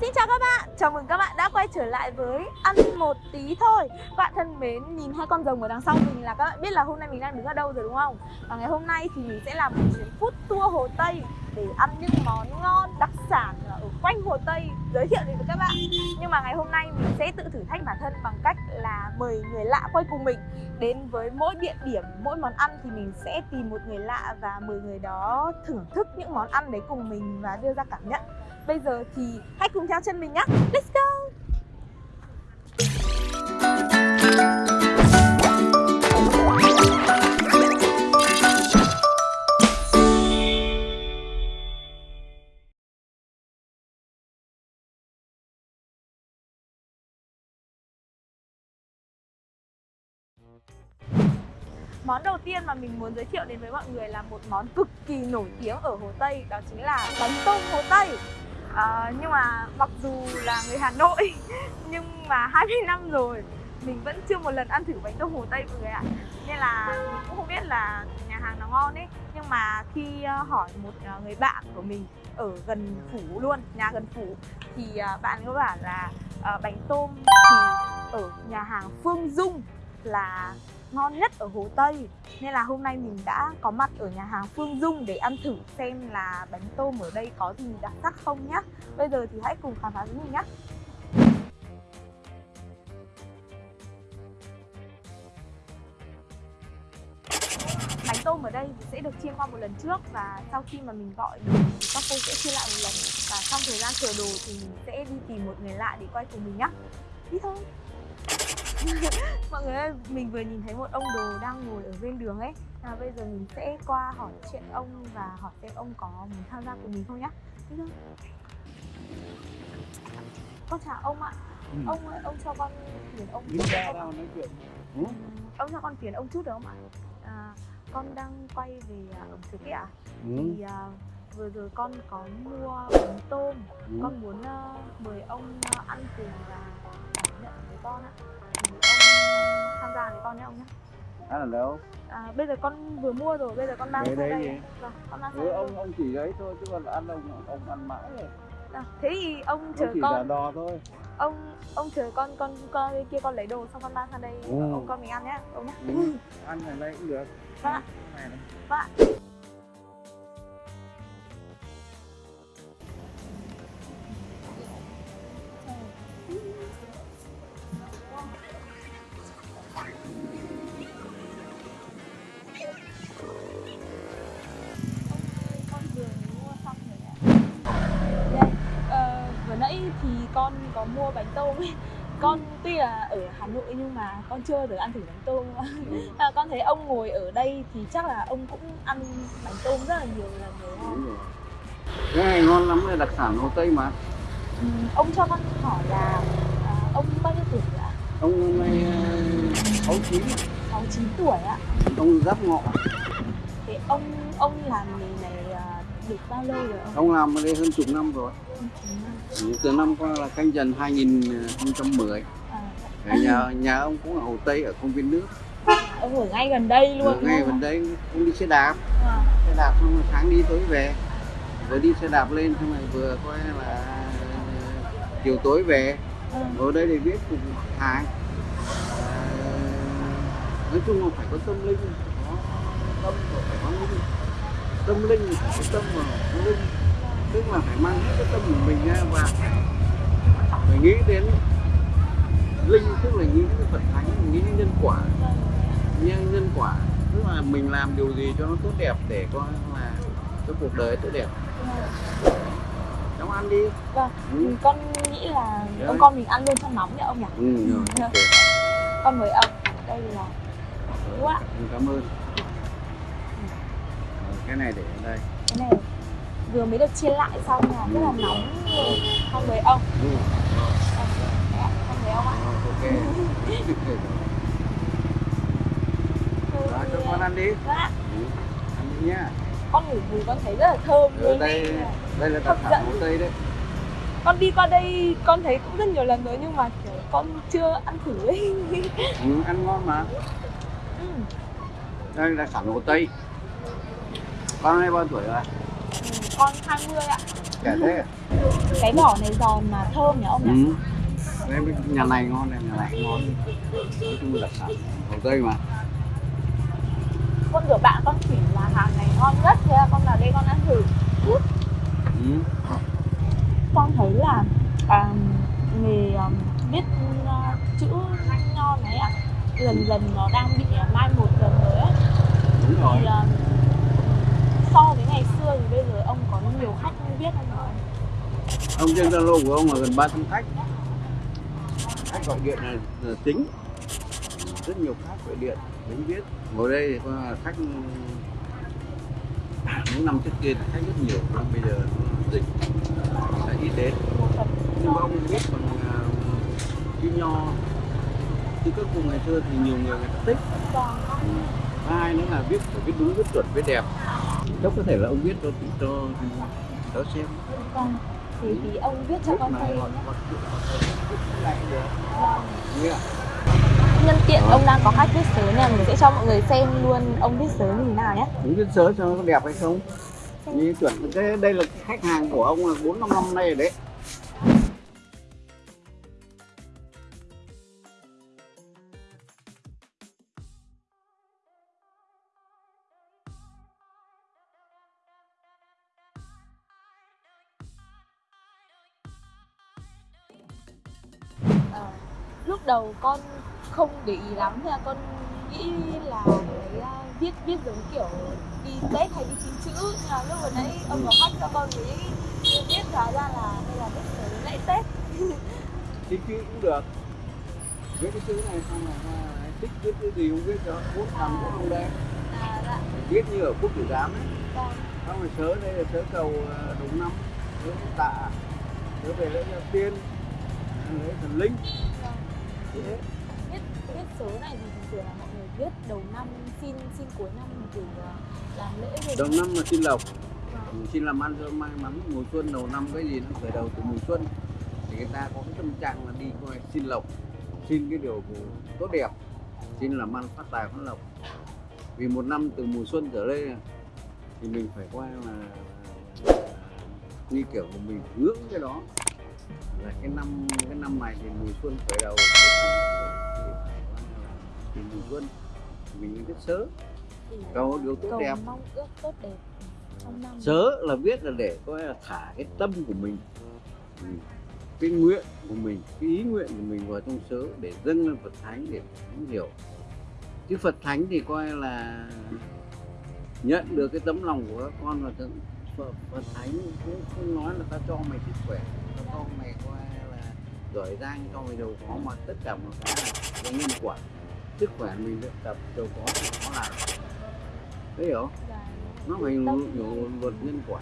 Xin chào các bạn, chào mừng các bạn đã quay trở lại với Ăn một tí thôi. Các bạn thân mến, nhìn hai con rồng ở đằng sau mình là các bạn biết là hôm nay mình đang đứng ở đâu rồi đúng không? Và ngày hôm nay thì mình sẽ làm một chuyến food tour Hồ Tây Để ăn những món ngon, đặc sản ở quanh Hồ Tây. Giới thiệu đến với các bạn. Nhưng mà ngày hôm nay mình sẽ tự thử thách bản thân bằng cách là mời người lạ quay cùng mình. Đến với mỗi địa điểm, mỗi món ăn thì mình sẽ tìm một người lạ Và mời người đó thưởng thức những món ăn đấy cùng mình và đưa ra cảm nhận. Bây giờ thì hãy cùng theo chân mình nhé Let's go. Món đầu tiên mà mình muốn giới thiệu đến với mọi người là một món cực kỳ nổi tiếng ở Hồ Tây, Đó chính là bánh tôm Hồ Tây à, Nhưng mà mặc dù là người Hà Nội Nhưng mà 20 năm rồi Mình vẫn chưa một lần ăn thử bánh tôm Hồ Tây mọi người ạ. Nên là mình cũng không biết là nhà hàng nó ngon ấy. Nhưng mà khi ờ, hỏi một ờ, người bạn của mình ở gần phủ luôn, nhà gần phủ Thì bạn có bảo là bánh tôm thì ở nhà hàng Phương Dung là ngon nhất ở Hồ Tây. Nên là hôm nay mình đã có mặt ở nhà hàng Phương Dung để ăn thử xem là bánh tôm ở đây có gì đặc sắc không nhá. Bây giờ thì hãy cùng khám phá với mình nhé Bánh tôm ở đây sẽ được chiên qua một lần trước và sau khi mà mình gọi được thì các cô sẽ chiên lại một lần. Và trong thời gian chờ đồ thì mình sẽ đi tìm một người lạ để quay cùng mình nhá. Đi thôi. mọi người ơi mình vừa nhìn thấy một ông đồ đang ngồi ở bên đường ấy. Và bây giờ mình sẽ qua hỏi chuyện ông và hỏi xem ông có muốn tham gia cùng mình không nhá. Con chào ông ạ. Ừ. ông ơi ông cho con phiền ông chút ra đâu nói chuyện. Ừ? ông cho con phiền ông chút được không ạ? À, con đang quay về à, ẩm thực ấy ạ. Ừ. thì uh, vừa rồi con có mua bánh tôm. Ừ. con muốn uh, mời ông uh, ăn cùng và với con ạ. Tham gia với con nhé ông nhé ăn ở đâu? À, bây giờ con vừa mua rồi bây giờ con mang sang đây, đây vâng con mang sang ừ, ông ông chỉ đấy thôi chứ còn ăn ông ông ăn mãi rồi. À, thế thì ông chờ chỉ con là đò thôi. Ông ông chờ con con con kia con lấy đồ xong con mang sang đây ừ. ông con mình ăn nhé ông nhé ừ. ăn ở đây cũng được. Vâng ạ. Vâng ạ mua bánh tôm ấy. Con tuy là ở Hà Nội nhưng mà con chưa giờ ăn thử bánh tôm. À, con thấy ông ngồi ở đây thì chắc là ông cũng ăn bánh tôm rất là nhiều lần rồi. Không? Cái này ngon lắm là đặc sản Hồ Tây mà. Ừ, Ông cho con hỏi là à, ông bao nhiêu tuổi ạ? Ông năm nay sáu chín. Sáu chín tuổi ạ. Ông giáp ngọ. Thế ông ông làm nghề à, được bao lâu rồi ông? Ông làm ở đây hơn chục năm rồi. Từ năm qua là canh dần 2010 à. nhà nhà ông cũng ở Hồ Tây ở công viên nước. ông ở ngay gần đây luôn ở ngay gần đây cũng đi xe đạp. À. xe đạp xong sáng đi tối về. Vừa đi xe đạp lên xong rồi vừa coi là chiều tối về. À. ở đây để biết cùng hàng. À, nói chung là phải có tâm linh. Có tâm linh tâm linh có tâm vào linh tức là phải mang hết cái tâm của mình ra và phải nghĩ đến linh tức là nghĩ đến phật thánh nghĩ đến nhân quả nhân nhân quả tức là mình làm điều gì cho nó tốt đẹp để có là cái cuộc đời tốt đẹp cháu ăn đi vâng ừ. con nghĩ là Đấy. ông con mình ăn luôn trong nóng nhỉ ông nhỉ ừ, rồi. Okay. con mời ông đây là đúng ạ cảm ơn. Cái này để ở đây. Cái này vừa mới được chiên lại xong là rất là nóng không với ông. Ừ. không với ông ạ. Ok. Rồi, cho con ăn đi. Dạ. Ừ, ăn đi nhá. Con ngửi mùi con thấy rất là thơm luôn đây đây là đặc sản hồ tây đấy. Con đi qua đây con thấy cũng rất nhiều lần rồi nhưng mà kiểu con chưa ăn thử ấy. Ừ, ăn ngon mà. Ừ. đây là đặc sản hồ tây con nay bao tuổi rồi con 20 ạ Chả thế à? cái vỏ này giòn mà thơm nhỉ ông nhỉ Ừ. Bên nhà này ngon này, nhà này ngon. Nói chung đặc sản Hồ Tây mà. con rửa bạn con chỉ là hàng này ngon nhất thế là con vào đây con ăn thử Ừ. con thấy là à, nghề um, viết uh, chữ nho này ạ dần dần nó đang bị uh, mai một dần rồi á Đúng rồi. thì um, so với ngày xưa thì bây giờ ông có nhiều khách viết không ạ Ông trên Zalo của ông là gần 300 khách. Khách gọi điện là, là tính. Rất nhiều khách gọi điện đến viết. Ngồi đây thì có khách những năm trước kia khách rất nhiều nhưng bây giờ dịch sẽ ít đến nhưng mà ông biết còn à, chữ nho chứ các vùng ngày xưa thì nhiều người người ta thích vâng hai nữa là viết phải viết đúng viết chuẩn viết đẹp chắc có thể là ông viết cho cho cho xem. Vâng thì thì ông viết cho con ạ? nhân tiện ông đang có khách viết sớ nên mình sẽ cho mọi người xem luôn ông viết sớ như thế nào nhé. Đúng viết sớ cho nó đẹp hay không? Như chuẩn. Cái đây là khách hàng của ông là bốn năm năm nay rồi đấy lúc đầu con không để ý lắm thế là con nghĩ là cái à, viết viết giống kiểu đi tết hay đi xin chữ. Nhưng mà lúc vừa nãy ông có khách cho con mới biết hóa ra là đây là viết sớ lễ tết. Thích chữ cũng được. Viết cái chữ này xong rồi à, thích viết cái gì cũng viết cho bút thằng của ông đây à dạ. Viết như ở quốc tử giám ấy. Vâng. Xong rồi sớ đây là sớ cầu à, đúng năm sớ tạ sớ về lễ gia tiên lễ thần linh vâng thế viết viết sớ này thì thường là mọi người viết đầu năm xin xin cuối năm kiểu à, làm lễ rồi. Đầu năm là xin lộc. Vâng. Xin làm ăn cho may mắn mùa xuân đầu năm cái gì nó khởi đầu từ mùa xuân. Thì người ta có cái tâm trạng là đi coi xin lộc xin cái điều tốt đẹp xin làm ăn phát tài phát lộc. Vì một năm từ mùa xuân trở đây thì mình phải coi là, như kiểu của mình hướng cái đó là cái năm cái năm này thì mùa xuân khởi đầu. Thì mùa xuân mình biết sớ. Cầu điều tốt đẹp. mong ước tốt đẹp trong năm sớ là viết là để coi là thả cái tâm của mình cái nguyện của mình cái ý nguyện của mình vào trong sớ để dâng lên phật thánh để thánh hiểu. Chứ phật thánh thì coi là nhận được cái tấm lòng của các con và phật, phật thánh cũng không nói là ta cho mày sức khỏe. Ta cho mày coi là giỏi giang cho mày giàu có mà. Tất cả một cái là nhân quả. Sức khỏe mình luyện tập giàu có thì nó là đấy hiểu và nó phải hiểu luật nhân quả.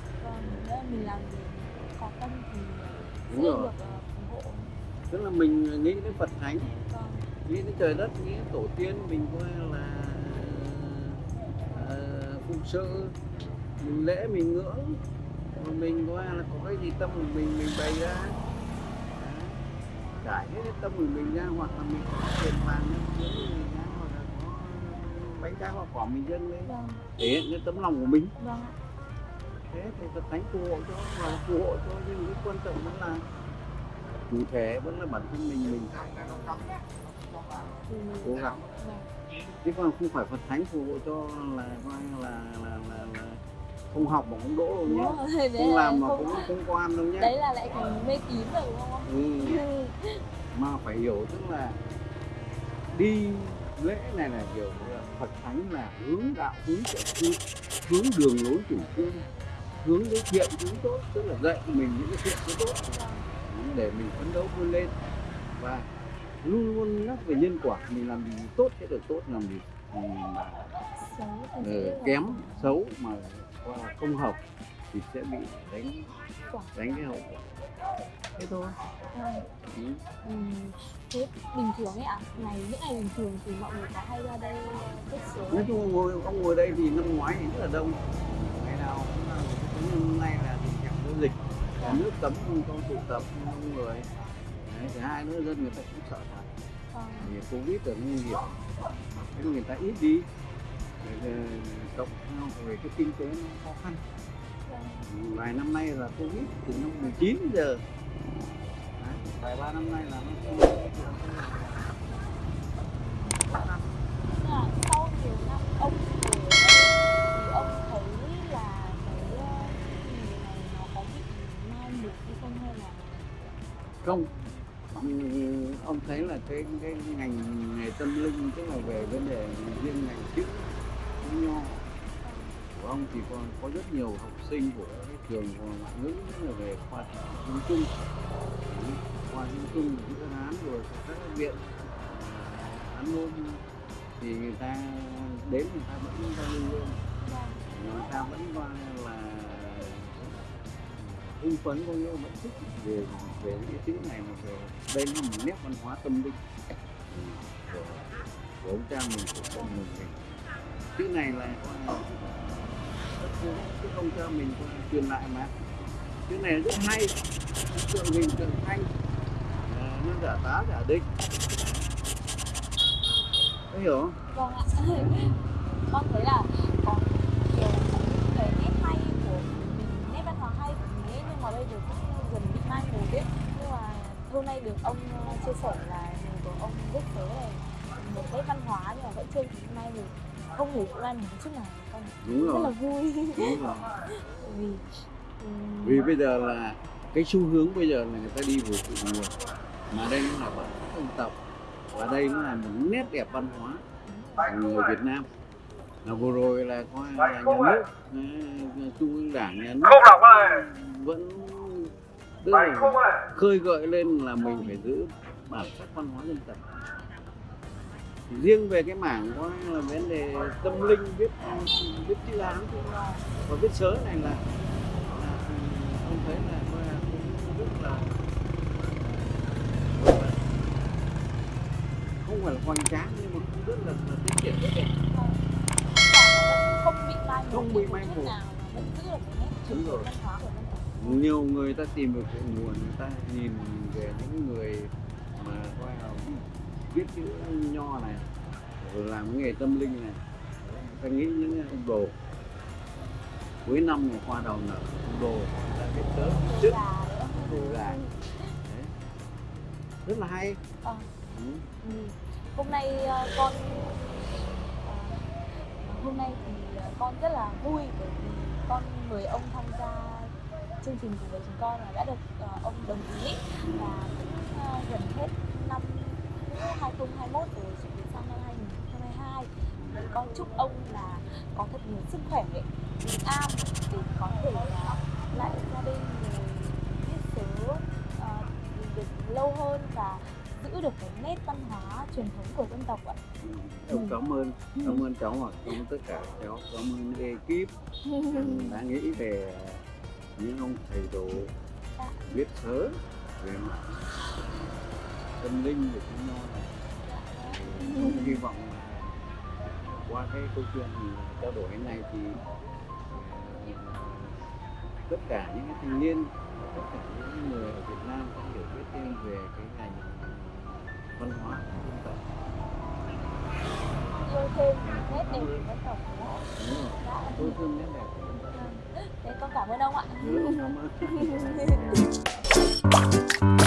Vâng mình làm gì có tâm thì Đúng sẽ rồi. được ờ, ủng hộ. Tức là mình nghĩ đến phật thánh vâng. nghĩ đến trời đất nghĩ đến tổ tiên mình coi là uh, phụng sự mình lễ mình ngưỡng. Rồi mình coi là có cái gì tâm của mình mình bày ra? Trải hết cái tâm của mình ra hoặc là mình có tiền vàng mình ra hoặc là có bánh trái hoa quả mình dâng lên. Vâng. Hiện cái tấm lòng của mình. Vâng thế thì Phật thánh phù hộ cho và phù hộ cho nhưng cái quan trọng vẫn là chủ thể vẫn là bản thân mình mình cố gắng. Vâng. Chứ còn không phải Phật thánh phù hộ cho là coi là là là, là không học mà không đỗ đâu đúng nhé không là làm mà không cũng không quan đâu nhé đấy là lại thành mê tín rồi đúng không? Ừ. Ừ. mà phải hiểu tức là đi lễ này là hiểu là Phật thánh là hướng đạo hướng thiện hướng, hướng đường lối chủ trương hướng đến thiện hướng tốt tức là dạy mình những cái thiện cái tốt. Để mình phấn đấu vươn lên. Và luôn luôn nhắc về nhân quả mình làm gì tốt sẽ được tốt làm gì mà là kém xấu mà qua không hợp thì sẽ bị đánh đánh cái hậu quả. Thế thôi. Ừ. Ừ, thế bình thường ấy ạ ngày những ngày bình thường thì mọi người có hay ra đây viết sớ nói chung ngồi ông ngồi đây thì năm ngoái thì rất là đông. Ngày nào cũng hôm nay là tình trạng có dịch nhà nước cấm không cho tụ tập không người. Đấy, thứ hai nữa dân người ta cũng sợ thật. Vâng vì covid là nguy hiểm. Thế người ta ít đi cộng theo về cái kinh tế nó khó khăn. Vài năm nay là covid từ năm 19 đến giờ. Vài ba năm nay là nó là sau nhiều năm ông không hay là không. Ông thấy là cái cái ngành nghề tâm linh tức là về vấn đề riêng ngành chữ. của ông thì còn có rất nhiều học sinh của các trường ngoại ngữ là về khoa trung trung. Khoa trung trung chữ hán rồi các viện. À, hán thì người ta đến người ta vẫn giao lưu người ta vẫn qua là hưng phấn có nghĩa vẫn thích về về những cái chữ này mà về đây là một nét văn hóa tâm linh. Của, của ông cha mình của con mình. Chữ này là coi là cái mình truyền lại mà. Cái này rất hay, tượng hình tượng thanh ờ, nó giả tá, giả định. Có hiểu không? Vâng ạ. Con thấy là có nhiều cái nét hay của mình nét văn hóa hay của mình ấy, nhưng mà bây giờ cũng dần bị mai một ấy nhưng mà hôm nay được ông ờ, chia sẻ là mình của ông rất thế này một cái văn hóa nhưng mà vẫn chưa bị mai một không hề mai một chút nào con đúng rất là rồi. vui. Đúng rồi. Vì ừm, vì bây giờ là cái xu hướng bây giờ là người ta đi về cội nguồn mà đây nó là văn hóa dân tộc. Và đây nó là một nét đẹp văn hóa của người Việt Nam. Là vừa rồi là coi là nhà nước ờ, trung ương đảng nhà nước Không đọc ơi. vẫn tức là khơi gợi lên là mình phải giữ bản sắc văn hóa dân tộc riêng về cái mảng có là vấn đề tâm linh viết viết chữ hán và viết sớ này là, là ông thấy là cũng rất là không phải là hoành tráng nhưng mà cũng rất là, là tiết kiệm rất đẹp không bị mai một bị mai một. nào vẫn giữ được cái nét truyền Đúng thống rồi. văn hóa của dân tộc nhiều người ta tìm được cội nguồn người ta nhìn về những người mà coi là viết chữ nho này làm cái nghề tâm linh này ta nghĩ những ông đồ cuối năm này hoa đầu nở ông đồ ta viết tới trước đồ Đấy. rất là hay Ờ. ừ. Ừ. Hôm nay ờ, con ờ, hôm nay thì con rất là vui bởi vì con mời ông tham gia chương trình cùng với chúng con và đã được ông đồng ý và cũng gần hết 2021 rồi chuẩn bị sang năm 2022 thì con chúc ông là có thật nhiều sức khỏe bình an để có thể là lại gia đình rồi viết sớ ờ, được lâu hơn và giữ được cái nét văn hóa truyền thống của dân tộc ạ. Cháu cảm ơn cảm ơn cháu và cảm ơn tất cả cháu. Cảm ơn ekip. Đã nghĩ về những ông thầy đồ Dạ. viết sớ về mặt tâm linh nho này Thì cũng hy vọng qua cái câu chuyện trao đổi này thì ờ, tất cả những cái thanh niên tất cả những người ở Việt Nam có hiểu biết thêm về cái ngành văn hóa của dân tộc. Yêu thêm nét đẹp của dân tộc đúng rồi tôi thương nét đẹp của dân tộc. Thế con cảm ơn ông ạ. Ừ, cảm ơn